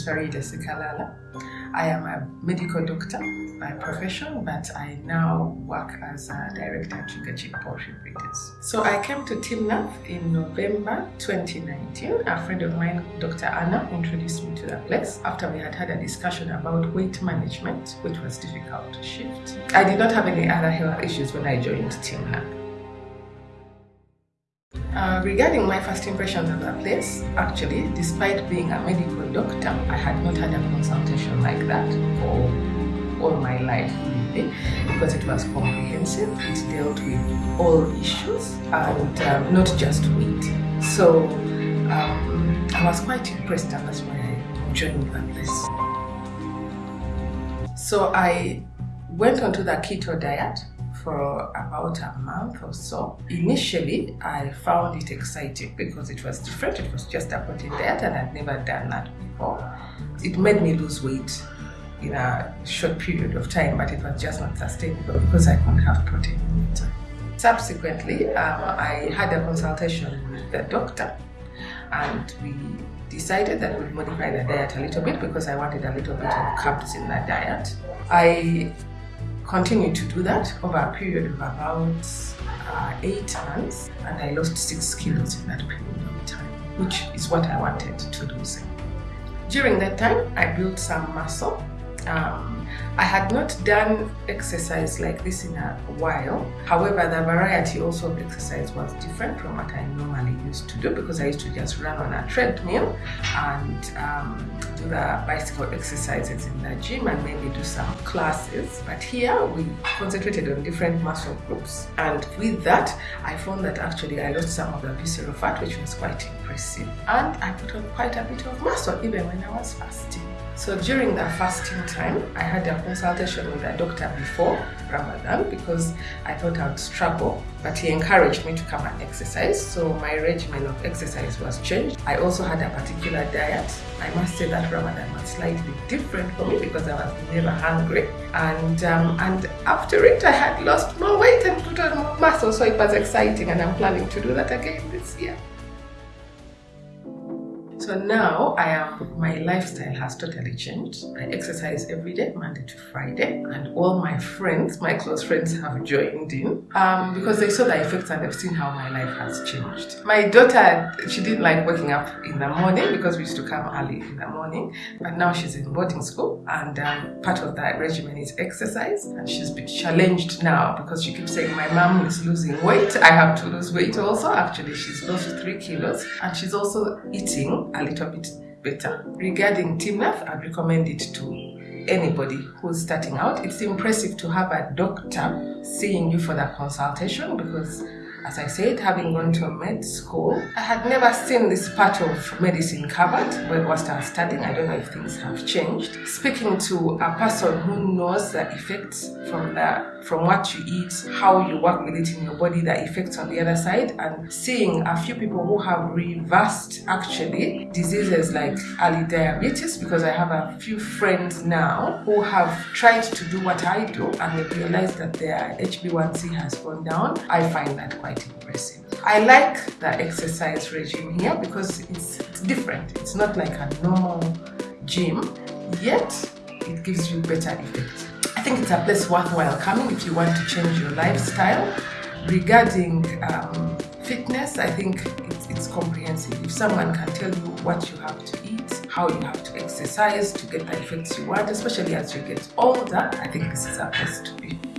Farida Sikalala. I am a medical doctor by profession, but I now work as a director at Sugar Chick Poultry Breeders. So I came to Timnath in November 2019. A friend of mine, Dr. Anna, introduced me to the place after we had had a discussion about weight management, which was difficult to shift. I did not have any other health issues when I joined Timnath. Uh, regarding my first impressions of the place, actually, despite being a medical doctor, I had not had a consultation like that for all my life, really, because it was comprehensive. It dealt with all issues and um, not just weight. So um, I was quite impressed, and that's why I joined the place. So I went onto the keto diet for about a month or so. Initially, I found it exciting because it was different. It was just a protein diet and I'd never done that before. It made me lose weight in a short period of time, but it was just not sustainable because I couldn't have protein in it. Subsequently, um, I had a consultation with the doctor and we decided that we'd modify the diet a little bit because I wanted a little bit of carbs in the diet. I continued to do that over a period of about uh, eight months and I lost six kilos in that period of time, which is what I wanted to lose. During that time, I built some muscle um, I had not done exercise like this in a while. However, the variety also of exercise was different from what I normally used to do because I used to just run on a treadmill and um, do the bicycle exercises in the gym and maybe do some classes. But here we concentrated on different muscle groups. And with that, I found that actually I lost some of the visceral fat, which was quite impressive. And I put on quite a bit of muscle even when I was fasting. So during the fasting time, I had a consultation with a doctor before Ramadan because I thought I would struggle, but he encouraged me to come and exercise. So my regimen of exercise was changed. I also had a particular diet. I must say that Ramadan was slightly different for me because I was never hungry. And, um, and after it, I had lost more weight and put on more muscle. So it was exciting and I'm planning to do that again this year. So now I am, my lifestyle has totally changed. I exercise every day, Monday to Friday, and all my friends, my close friends have joined in um, because they saw the effects and they've seen how my life has changed. My daughter, she didn't like waking up in the morning because we used to come early in the morning, but now she's in boarding school and um, part of that regimen is exercise and she's been challenged now because she keeps saying, my mom is losing weight, I have to lose weight also. Actually, she's lost three kilos and she's also eating a little bit better. Regarding Timnath, I'd recommend it to anybody who's starting out. It's impressive to have a doctor seeing you for that consultation because as I said, having gone to med school, I had never seen this part of medicine covered whilst I was studying. I don't know if things have changed. Speaking to a person who knows the effects from the from what you eat, how you work with it in your body, the effects on the other side, and seeing a few people who have reversed actually diseases like early diabetes, because I have a few friends now who have tried to do what I do and they realize that their HB1C has gone down. I find that I like the exercise regime here because it's, it's different. It's not like a normal gym, yet it gives you better effects. I think it's a place worthwhile coming if you want to change your lifestyle. Regarding um, fitness, I think it's, it's comprehensive. If someone can tell you what you have to eat, how you have to exercise to get the effects you want, especially as you get older, I think this is a place to be.